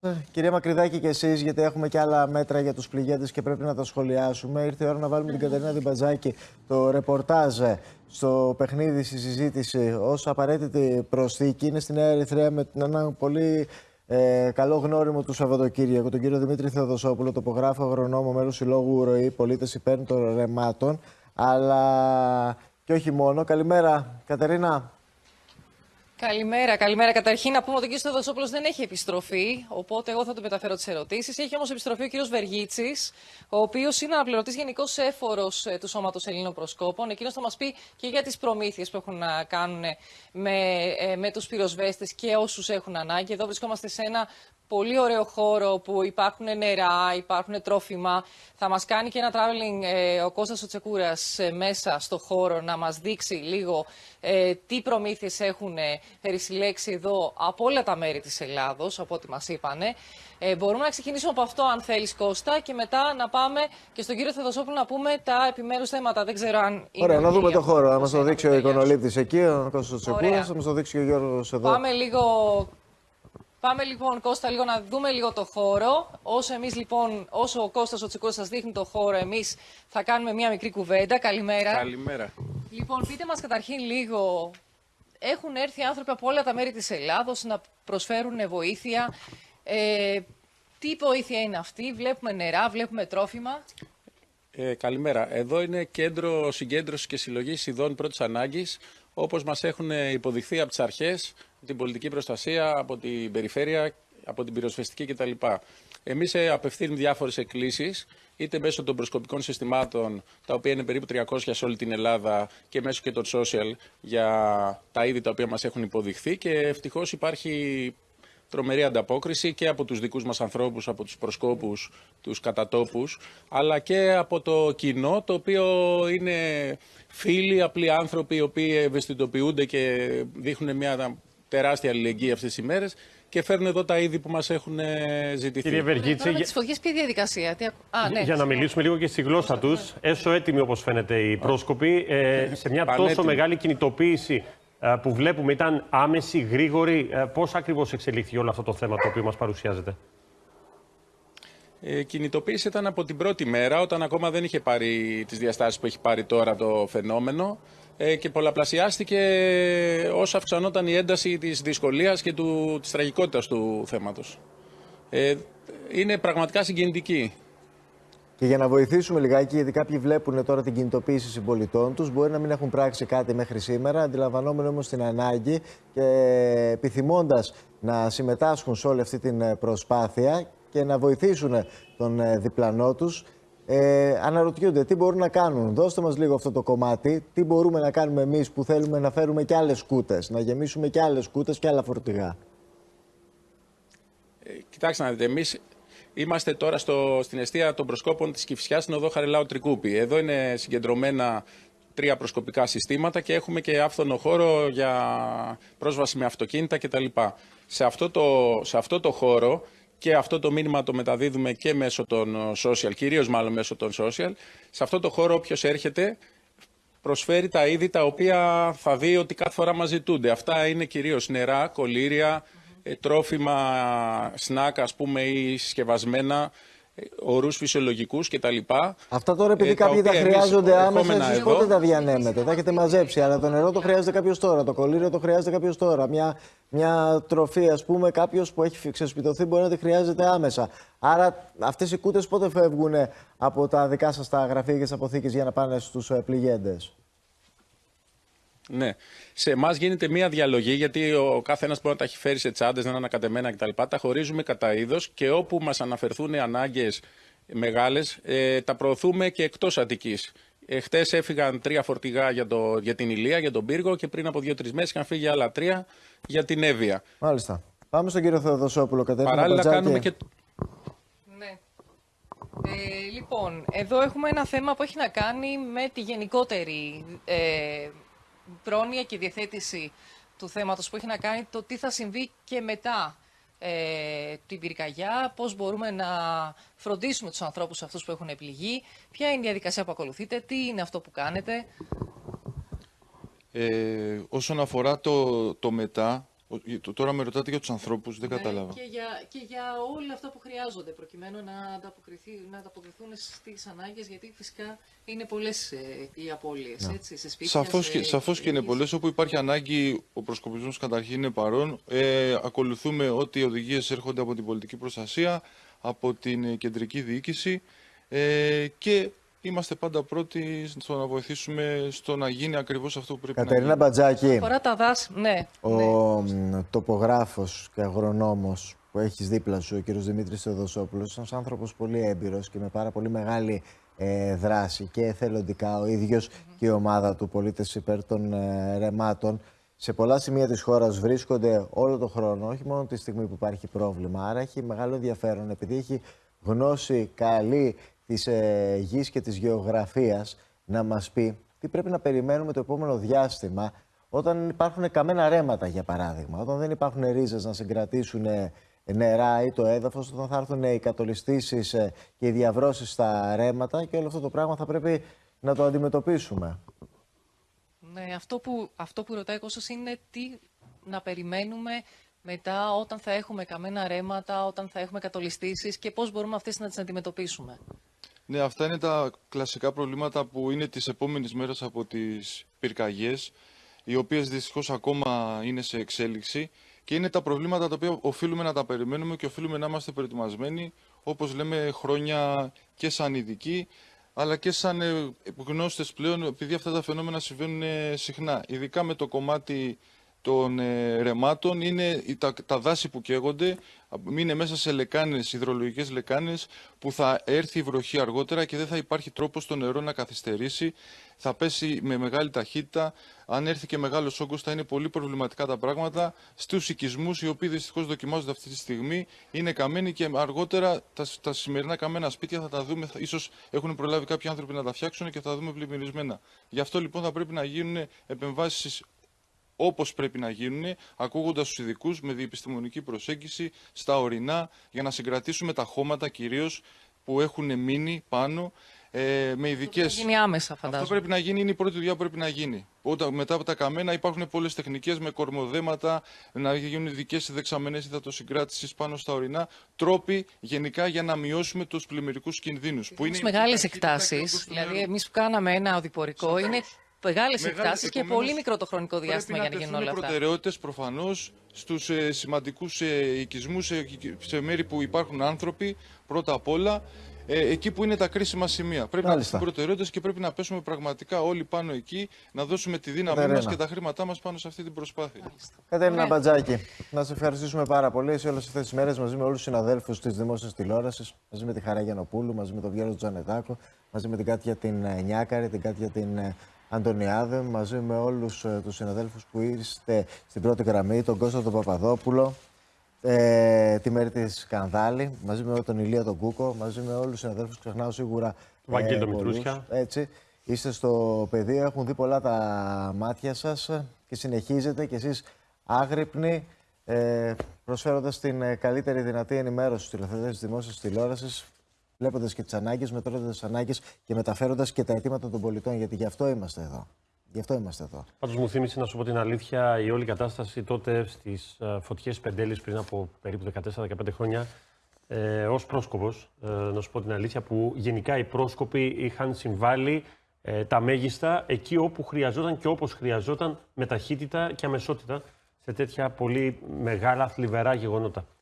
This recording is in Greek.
Ε, Κυρία Μακρυδάκη και εσείς, γιατί έχουμε και άλλα μέτρα για τους πληγέντες και πρέπει να τα σχολιάσουμε. Ήρθε η ώρα να βάλουμε την Κατερίνα Διμπατζάκη το ρεπορτάζ στο παιχνίδι στη συζήτηση ως απαραίτητη προσθήκη. Είναι στη Νέα Ερυθρέα με ένα πολύ ε, καλό γνώριμο του Σαββατοκύριακου, τον κύριο Δημήτρη Θεοδοσόπουλο, τοπογράφο, αγρονόμο, μέλος συλλόγου ροή, πολίτες υπέρ των ρεμάτων. Αλλά και όχι μόνο. Καλημέρα, Κατερίνα. Καλημέρα, καλημέρα. Καταρχήν να πούμε ότι ο κ. Θεοδοσόπουλος δεν έχει επιστροφή, οπότε εγώ θα του μεταφέρω τις ερωτήσεις. Έχει όμως επιστροφή ο κ. Βεργίτσης, ο οποίος είναι αναπληρωτής γενικός έφορος του Σώματος Ελλήνων Προσκόπων. Εκείνος θα μας πει και για τις προμήθειες που έχουν να κάνουν με, ε, με τους πυροσβέστες και όσους έχουν ανάγκη. Εδώ βρισκόμαστε σε ένα πολύ ωραίο χώρο που υπάρχουν νερά, υπάρχουν τρόφιμα. Θα μας κάνει και ένα traveling ε, ο Κώστας Οτσεκούρας ε, μέσα στο χώρο να μας δείξει λίγο ε, τι προμήθειες έχουν περισυλλέξει εδώ από όλα τα μέρη της Ελλάδος, από ό,τι μας είπανε. Ε, μπορούμε να ξεκινήσουμε από αυτό, αν θέλεις, Κώστα, και μετά να πάμε και στον κύριο Θεοδοσόπουλο να πούμε τα επιμέρους θέματα. Δεν ξέρω αν. Είναι Ωραία, να δούμε το χώρο. Να μας το αυτό δείξει ο τελειώσει. εικονολήπτη εκεί, ο Κώστας Τσεκούρας, Ωραία. θα μας το δείξει και ο Γιώργος εδώ. Πάμε λίγο. Πάμε λοιπόν, Κώστα, λίγο να δούμε λίγο το χώρο. Όσο εμείς λοιπόν, όσο ο Κώστας ο Τσικούρας σας δείχνει το χώρο, εμείς θα κάνουμε μία μικρή κουβέντα. Καλημέρα. Καλημέρα. Λοιπόν, πείτε μας καταρχήν λίγο, έχουν έρθει άνθρωποι από όλα τα μέρη της Ελλάδος να προσφέρουν βοήθεια. Ε, τι βοήθεια είναι αυτή, βλέπουμε νερά, βλέπουμε τρόφιμα. Ε, καλημέρα. Εδώ είναι κέντρο συγκέντρωσης και συλλογής ειδών πρώτης ανάγκης, όπως μας έχουν υποδειχθεί από τις αρχές, την πολιτική προστασία, από την περιφέρεια, από την πυροσβεστική κτλ. Εμείς απευθύνουμε διάφορες εκκλήσεις, είτε μέσω των προσκοπικών συστημάτων, τα οποία είναι περίπου 300 σε όλη την Ελλάδα, και μέσω και των social για τα είδη τα οποία μας έχουν υποδειχθεί. Και ευτυχώς υπάρχει τρομερή ανταπόκριση και από τους δικούς μας ανθρώπους, από τους προσκόπους, τους κατατόπους, αλλά και από το κοινό, το οποίο είναι φίλοι, απλοί άνθρωποι, οι οποίοι ευαισθητοποιούνται και δείχνουν μια τεράστια αλληλεγγύη αυτές τις ημέρες και φέρνουν εδώ τα είδη που μας έχουν ε, ζητηθεί. Κύριε Τώρα Βεργίτση, με για, τις φωτιές ποια διαδικασία. Τι... ακου- Α, ναι. για να μιλήσουμε λίγο και στη γλώσσα τους, έσω έτοιμοι όπως φαίνεται οι πρόσκοποι, ε, σε μια τόσο Πανέτοιμοι. μεγάλη κινητοποίηση ε, που βλέπουμε, ήταν άμεση, γρήγορη. Ε, Πώς ακριβώς εξελίχθηκε όλο αυτό το θέμα το οποίο μας παρουσιάζεται; Ε, κινητοποίηση ήταν από την πρώτη μέρα, όταν ακόμα δεν είχε πάρει τις διαστάσεις που έχει πάρει τώρα το φαινόμενο ε, και πολλαπλασιάστηκε όσο αυξανόταν η ένταση της δυσκολίας και του, της τραγικότητας του θέματος. Ε, είναι πραγματικά συγκινητική. Και για να βοηθήσουμε λιγάκι, γιατί κάποιοι βλέπουν τώρα την κινητοποίηση συμπολιτών τους, μπορεί να μην έχουν πράξει κάτι μέχρι σήμερα, αντιλαμβανόμενοι όμως την ανάγκη και επιθυμώντας να συμμετάσχουν σε όλη αυτή την ε, προσπάθεια και να βοηθήσουν τον ε, διπλανό τους. Ε, αναρωτιούνται τι μπορούν να κάνουν. Δώστε μας λίγο αυτό το κομμάτι. Τι μπορούμε να κάνουμε εμείς που θέλουμε να φέρουμε και άλλες κούτες, να γεμίσουμε και άλλες κούτες και άλλα φορτηγά; Ε, κοιτάξτε να δείτε, εμείς είμαστε τώρα στο, στην αιστεία των προσκόπων της Κηφισιάς στην οδό Χαριλάου Τρικούπη. Εδώ είναι συγκεντρωμένα τρία προσκοπικά συστήματα και έχουμε και άφθονο χώρο για πρόσβαση με αυτοκίνητα κτλ. Σε αυτό το, σε αυτό το χώρο και αυτό το μήνυμα το μεταδίδουμε και μέσω των ε, social, κυρίως μάλλον μέσω των social. Σε αυτό το χώρο όποιος έρχεται προσφέρει τα είδη τα οποία θα δει ότι κάθε φορά μας ζητούνται. Αυτά είναι κυρίως νερά, κολύρια, ε, τρόφιμα, σνακ ας πούμε ή συσκευασμένα, ε, ορούς φυσιολογικούς κτλ. Αυτά τώρα επειδή Ε, τα κάποιοι τα οποία εμείς χρειάζονται άμεσα, ερχόμενα εσείς εδώ- πότε τα διανέμετε, τα έχετε μαζέψει. Αλλά το νερό το χρειάζεται κάποιος τώρα, το κολλήριο το χρειάζεται κάποιος τώρα. Μια, μια τροφή, ας πούμε, κάποιος που έχει ξεσπιτωθεί μπορεί να τη χρειάζεται άμεσα. Άρα αυτές οι κούτες πότε φεύγουν από τα δικά σας τα γραφεία και τις αποθήκες για να πάνε στους πληγέντες; Ναι. Σε εμάς γίνεται μία διαλογή, γιατί ο κάθε ένα μπορεί να τα έχει φέρει σε τσάντες, να είναι ανακατεμένα κτλ. Τα χωρίζουμε κατά είδος και όπου μας αναφερθούν ανάγκες μεγάλες, ε, τα προωθούμε και εκτός Αττικής. Ε, Χτες έφυγαν τρία φορτηγά για, το, για την Ηλία, για τον Πύργο και πριν από δύο-τρεις μέρες είχαν φύγει άλλα τρία για την Εύβοια. Μάλιστα. Πάμε στον κύριο Θεοδοσόπουλο, Κατερίνα Παράλληλα Μπατζάκη. κάνουμε και Ναι. Ε, λοιπόν, εδώ έχουμε ένα θέμα που έχει να κάνει με τη γενικότερη ε, πρόνοια και διαθέτηση του θέματος που έχει να κάνει το τι θα συμβεί και μετά ε, την πυρκαγιά, πώς μπορούμε να φροντίσουμε τους ανθρώπους αυτούς που έχουν πληγεί, ποια είναι η διαδικασία που ακολουθείτε, τι είναι αυτό που κάνετε. Ε, όσον αφορά το, το μετά, Ο- το- Τώρα με ρωτάτε για τους ανθρώπους, δεν Ναι, κατάλαβα. Και για, και για όλα αυτά που χρειάζονται προκειμένου να, ανταποκριθεί, να ανταποκριθούν στις ανάγκες γιατί φυσικά είναι πολλές ε, οι απώλειες έτσι, σε σπίτια, Σαφώς σε και, σαφώς και είναι οικογένειες. πολλές. Όπου υπάρχει ανάγκη, ο προσκοπισμός καταρχήν είναι παρόν. Ε, ακολουθούμε ό,τι οδηγίες έρχονται από την πολιτική προστασία, από την ε, κεντρική διοίκηση ε, και είμαστε πάντα πρώτοι στο να βοηθήσουμε στο να γίνει ακριβώς αυτό που πρέπει να Κατερίνα γίνει. Μπατζάκη, Αφορά τα δάση, ναι. ο ναι. μ, τοπογράφος και αγρονόμος που έχεις δίπλα σου, ο κύριος Δημήτρης Θεοδοσόπουλος, είναι ένας άνθρωπος πολύ έμπειρος και με πάρα πολύ μεγάλη ε, δράση και εθελοντικά ο ίδιος και η ομάδα του πολίτες υπέρ των ε, ρεμάτων. Σε πολλά σημεία της χώρας βρίσκονται όλο τον χρόνο, όχι μόνο τη στιγμή που υπάρχει πρόβλημα. Άρα έχει μεγάλο ενδιαφέρον, επειδή έχει γνώση καλή της ε, γης και της γεωγραφίας, να μας πει τι πρέπει να περιμένουμε το επόμενο διάστημα όταν υπάρχουν καμένα ρέματα, για παράδειγμα, όταν δεν υπάρχουν ρίζες να συγκρατήσουν ε, νερά ή το έδαφος, όταν θα έρθουν οι κατολιστήσεις ε, και οι διαβρώσεις στα ρέματα και όλο αυτό το πράγμα θα πρέπει να το αντιμετωπίσουμε. Ναι, αυτό που, αυτό που ρωτάει ο Κώστας είναι τι να περιμένουμε μετά όταν θα έχουμε καμένα ρέματα, όταν θα έχουμε κατολιστήσεις και πώς μπορούμε αυτές να τις αντιμετωπίσουμε. Ναι, αυτά είναι τα κλασικά προβλήματα που είναι τις επόμενες μέρες από τις πυρκαγιές, οι οποίες δυστυχώς ακόμα είναι σε εξέλιξη και είναι τα προβλήματα τα οποία οφείλουμε να τα περιμένουμε και οφείλουμε να είμαστε προετοιμασμένοι, όπως λέμε χρόνια και σαν ειδικοί, αλλά και σαν ε, γνώστες πλέον, επειδή αυτά τα φαινόμενα συμβαίνουν ε, συχνά. Ειδικά με το κομμάτι των ε, ρεμάτων είναι οι- τα, τα δάση που καίγονται, είναι μέσα σε λεκάνες, υδρολογικές λεκάνες που θα έρθει η βροχή αργότερα και δεν θα υπάρχει τρόπος το νερό να καθυστερήσει, θα πέσει με μεγάλη ταχύτητα, αν έρθει και μεγάλος όγκος θα είναι πολύ προβληματικά τα πράγματα. Στους οικισμούς οι οποίοι δυστυχώς δοκιμάζονται αυτή τη στιγμή, είναι καμένοι και αργότερα τα, τα σημερινά καμένα σπίτια θα τα δούμε, θα, ίσως έχουν προλάβει κάποιοι άνθρωποι να τα φτιάξουν και θα τα δούμε πλημμυρισμένα. Γι' αυτό λοιπόν θα πρέπει να γίνουν επεμβάσεις όπως πρέπει να γίνουν, ακούγοντας τους ειδικούς με διεπιστημονική προσέγγιση στα ορεινά για να συγκρατήσουμε τα χώματα κυρίως που έχουν μείνει πάνω ε, με ειδικέ. Θα γίνει άμεσα, Αυτό φαντάζομαι. πρέπει να γίνει, είναι η πρώτη δουλειά που πρέπει να γίνει. Όταν, μετά από τα καμένα υπάρχουν πολλές τεχνικές με κορμοδέματα, να γίνουν ειδικές δεξαμενέ υδατοσυγκράτησης πάνω στα ορεινά. Τρόποι γενικά για να μειώσουμε τους πλημμυρικούς κινδύνους. Που Έχει η μεγάλες ταχύτητα και ο εκτάσεις, όγκος του δηλαδή νερού. εμείς που κάναμε ένα οδηπορικό, είναι μεγάλες Μεγάλες, εκτάσεις και επομένως, πολύ μικρό το χρονικό διάστημα για να γίνουν όλα αυτά. προτεραιότητες προφανώς στους ε, σημαντικούς ε, οικισμούς, ε, σε μέρη που υπάρχουν άνθρωποι, πρώτα απ' όλα, ε, εκεί που είναι τα κρίσιμα σημεία. Πρέπει να Μάλιστα. δώσουμε προτεραιότητες και πρέπει να πέσουμε πραγματικά όλοι πάνω εκεί, να δώσουμε τη δύναμή Κατερίνα. μας και τα χρήματά μας πάνω σε αυτή την προσπάθεια. Κατερίνα Ωραία. Μπατζάκη, να σε ευχαριστήσουμε πάρα πολύ σε όλες αυτές τις μέρες μαζί με όλους τους συναδέλφους της δημόσιας τηλεόρασης, μαζί με τη Χαρά Γιανοπούλου, μαζί με τον Βιέλο Τζανετάκο, μαζί με την Κάτια την ε, Νιάκαρη, την Κάτια την ε, Αντωνιάδε, μαζί με όλους τους συναδέλφους που είστε στην πρώτη γραμμή, τον Κώστα τον Παπαδόπουλο, ε, τη Μέρη της Κανδάλη, μαζί με τον Ηλία τον Κούκο, μαζί με όλους τους συναδέλφους, ξεχνάω σίγουρα. Βαγγέλη τον πολλούς. Μητρούσια. Έτσι. Είστε στο πεδίο, έχουν δει πολλά τα μάτια σας και συνεχίζετε κι εσείς άγρυπνοι, ε, προσφέροντας την ε, καλύτερη δυνατή ενημέρωση στους τηλεθεατές της δημόσιας τηλεόρασης, βλέποντας και τις ανάγκες, μετρώντας τις ανάγκες και μεταφέροντας και τα αιτήματα των πολιτών, γιατί γι' αυτό είμαστε εδώ. Γι' αυτό είμαστε εδώ. Πάντως μου θύμισε να σου πω την αλήθεια η όλη κατάσταση τότε στις φωτιές Πεντέλης πριν από περίπου 14-15 χρόνια. Ε, Ω πρόσκοπος, ε, να σου πω την αλήθεια, που γενικά οι πρόσκοποι είχαν συμβάλει ε, τα μέγιστα εκεί όπου χρειαζόταν και όπως χρειαζόταν με ταχύτητα και αμεσότητα σε τέτοια πολύ μεγάλα θλιβερά γεγονότα.